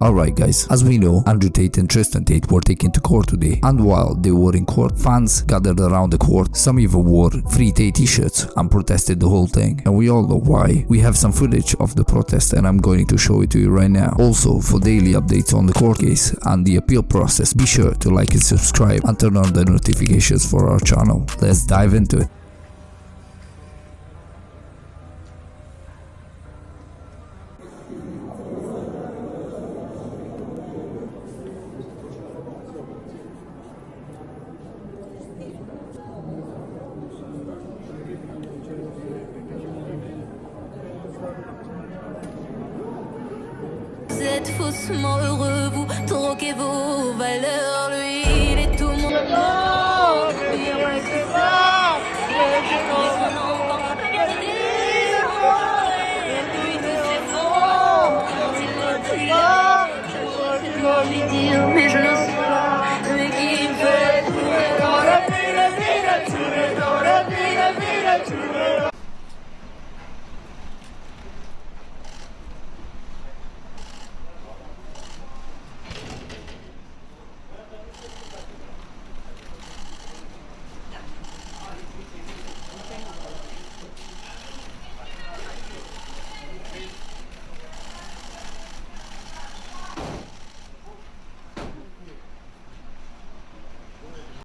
Alright guys, as we know, Andrew Tate and Tristan Tate were taken to court today and while they were in court, fans gathered around the court, some even wore Free Tate t-shirts and protested the whole thing and we all know why. We have some footage of the protest and I'm going to show it to you right now. Also, for daily updates on the court case and the appeal process, be sure to like and subscribe and turn on the notifications for our channel. Let's dive into it. Êtes faussement heureux, vous troquez vos valeurs, lui il est tout mon Oh, ça. Mais je